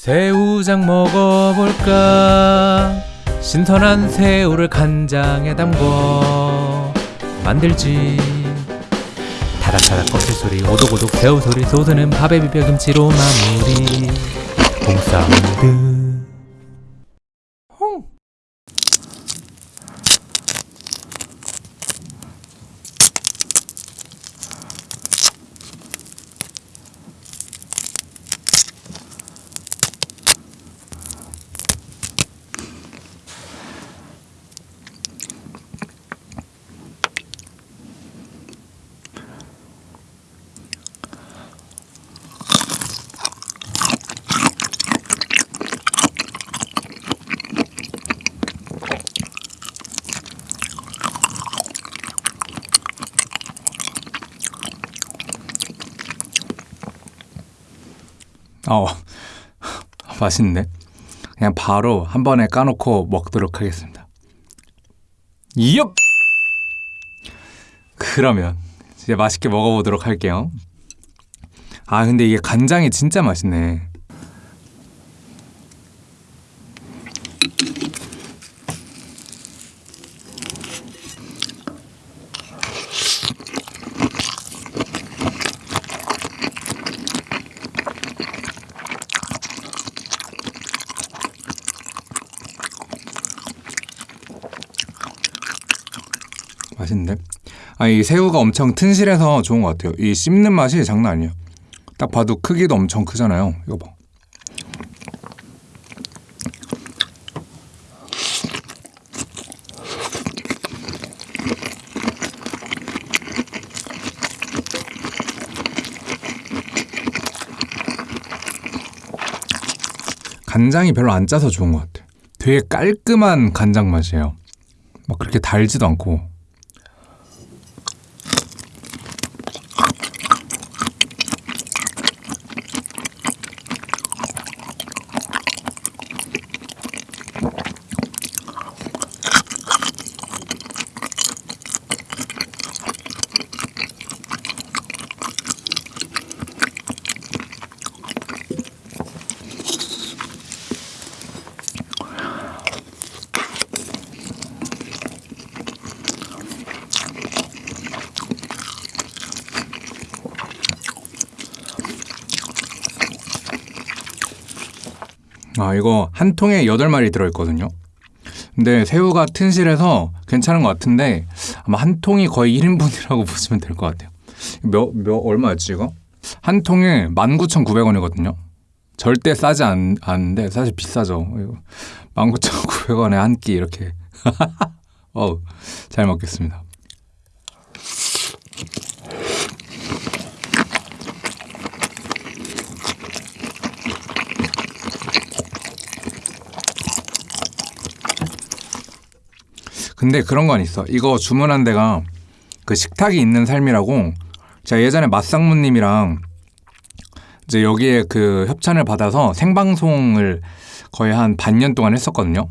새우장 먹어볼까? 신선한 새우를 간장에 담궈 만들지. 타닥타닥 껍질 소리 오독오독 새우 소리 소스는 밥에 비벼 김치로 마무리. 콩사운드 어, 맛있네. 그냥 바로 한 번에 까놓고 먹도록 하겠습니다. 이엽! 그러면 이제 맛있게 먹어보도록 할게요. 아, 근데 이게 간장이 진짜 맛있네. 맛있는데? 아, 이 새우가 엄청 튼실해서 좋은 것 같아요. 이 씹는 맛이 장난 아니에요. 딱 봐도 크기도 엄청 크잖아요. 이거 봐. 간장이 별로 안 짜서 좋은 것 같아요. 되게 깔끔한 간장 맛이에요. 막 그렇게 달지도 않고 아 이거 한 통에 8마리 들어있거든요. 근데 새우가 튼실해서 괜찮은 것 같은데 아마 한 통이 거의 1인분이라고 보시면 될 것 같아요. 몇, 몇, 얼마였지 이거? 한 통에 19,900원이거든요. 절대 싸지 않, 않는데 사실 비싸죠. 19,900원에 한 끼 이렇게. 어우 잘 먹겠습니다 근데 그런 건 있어. 이거 주문한 데가 그 식탁이 있는 삶이라고 제가 예전에 맛상무님이랑 이제 여기에 그 협찬을 받아서 생방송을 거의 한 반년 동안 했었거든요.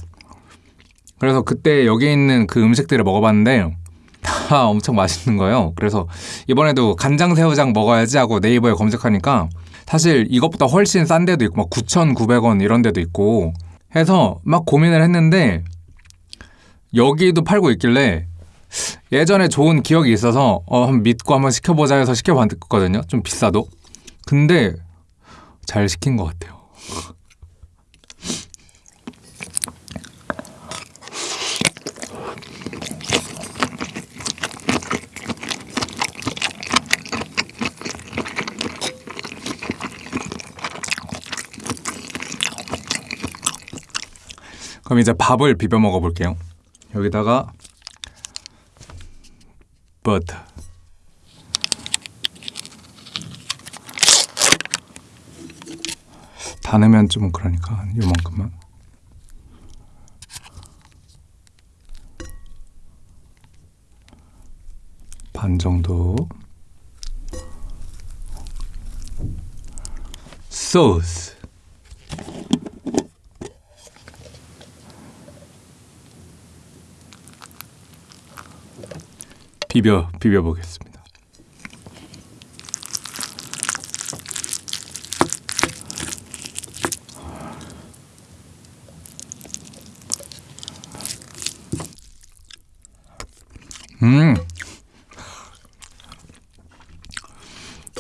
그래서 그때 여기 있는 그 음식들을 먹어봤는데 다 엄청 맛있는 거예요. 그래서 이번에도 간장 새우장 먹어야지 하고 네이버에 검색하니까 사실 이것보다 훨씬 싼 데도 있고 막 9,900원 이런 데도 있고 해서 막 고민을 했는데 여기도 팔고 있길래 예전에 좋은 기억이 있어서 어, 한번 믿고 한번 시켜보자 해서 시켜봤거든요. 좀 비싸도. 근데 잘 시킨 것 같아요. 그럼 이제 밥을 비벼 먹어볼게요. 여기다가 버터 다 넣으면 좀 그러니까 한 요만큼만. 반 정도. 소스 비벼 비벼 보겠습니다. 음.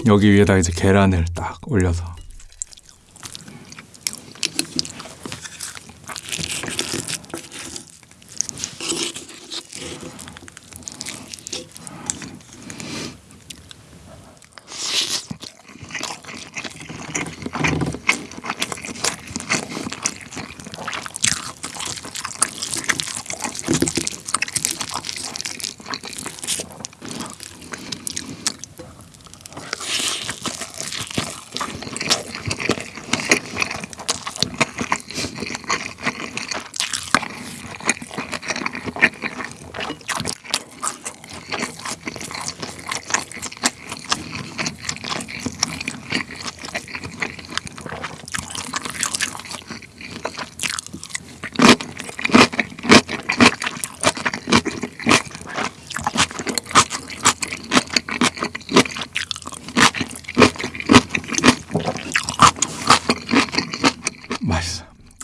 여기 위에다 이제 계란을 딱 올려서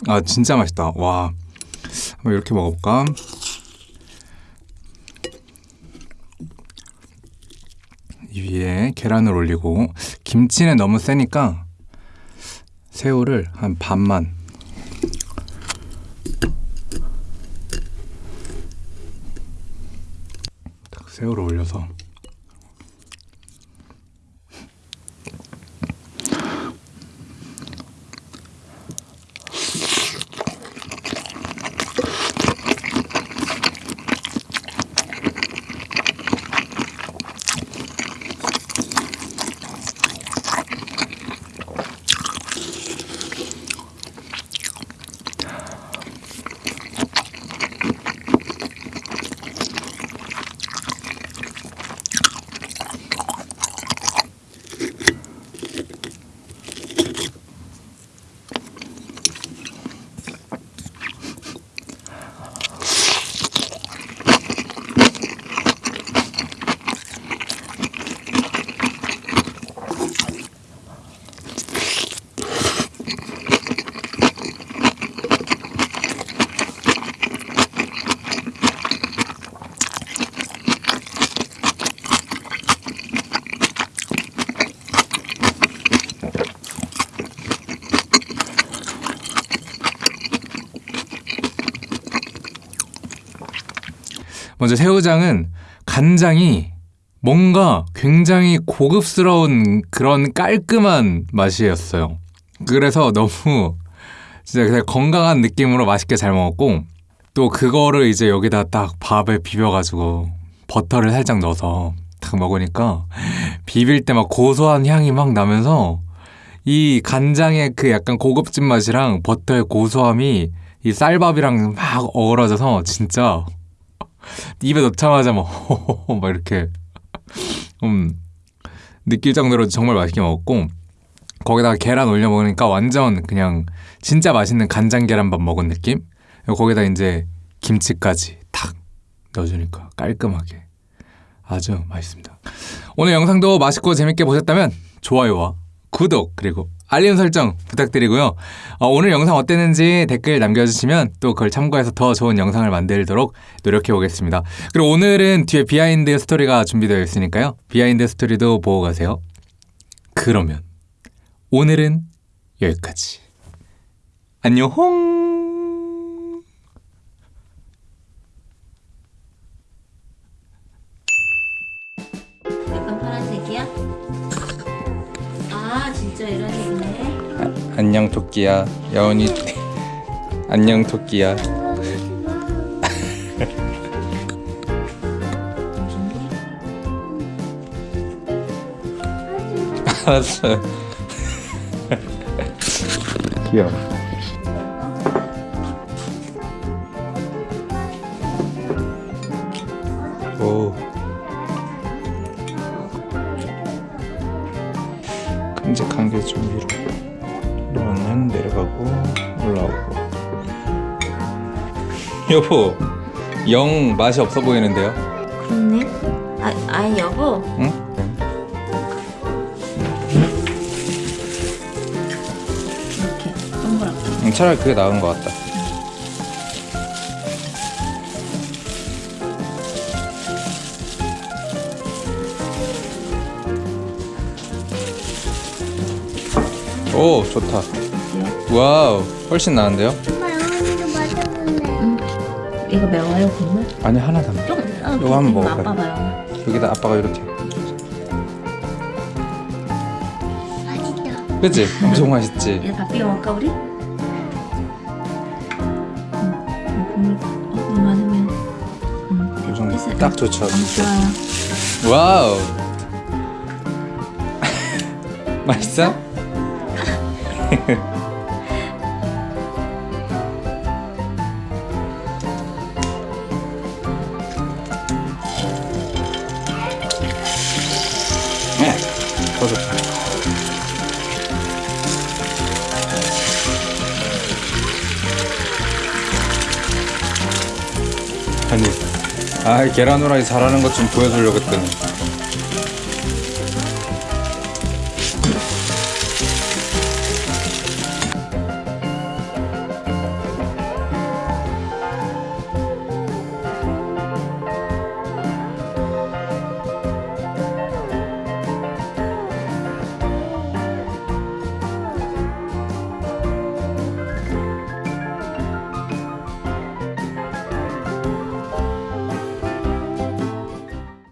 아 진짜 맛있다. 와. 한번 이렇게 먹어볼까? 이 위에 계란을 올리고 김치는 너무 세니까 새우를 한 반만 딱 새우를 올려서 먼저 새우장은 간장이 뭔가 굉장히 고급스러운 그런 깔끔한 맛이었어요. 그래서 너무 진짜 건강한 느낌으로 맛있게 잘 먹었고 또 그거를 이제 여기다 딱 밥에 비벼가지고 버터를 살짝 넣어서 딱 먹으니까 비빌 때 막 고소한 향이 막 나면서 이 간장의 그 약간 고급진 맛이랑 버터의 고소함이 이 쌀밥이랑 막 어우러져서 진짜 입에 넣자마자 막, 막 이렇게 음, 느낄 정도로 정말 맛있게 먹었고 거기다가 계란 올려 먹으니까 완전 그냥 진짜 맛있는 간장 계란밥 먹은 느낌? 거기다 이제 김치까지 탁 넣어주니까 깔끔하게 아주 맛있습니다. 오늘 영상도 맛있고 재밌게 보셨다면 좋아요와 구독 그리고 알림 설정 부탁드리고요. 어, 오늘 영상 어땠는지 댓글 남겨주시면 또 그걸 참고해서 더 좋은 영상을 만들도록 노력해 보겠습니다. 그리고 오늘은 뒤에 비하인드 스토리가 준비되어 있으니까요. 비하인드 스토리도 보고 가세요. 그러면 오늘은 여기까지. 안녕. 약간 파란색이야? 아 진짜 이런 색이네. 안녕 토끼야. 여운이 안녕 토끼야. 알았어 귀여워 여보 영 맛이 없어 보이는데요 그렇네 아, 아 여보 응? 응? 이렇게 동그랗게 응, 차라리 그게 나은 것 같다 오 좋다 네. 와우 훨씬 나은데요? 이거 매워요 국물? 아니 하나 담아. 좀 어, 이거 한번 이거 먹어봐요. 아빠 봐요. 여기다 아빠가 이렇게. 맛있다. 그치? 엄청 맛있지. 이제 밥 비벼 먹을까 우리? 음, 국물 어, 너무 많으면 음. 딱 좋죠. 음, 좋아요. 와우. 맛있어? 아 계란 후라이 잘하는 것 좀 보여주려고 했더니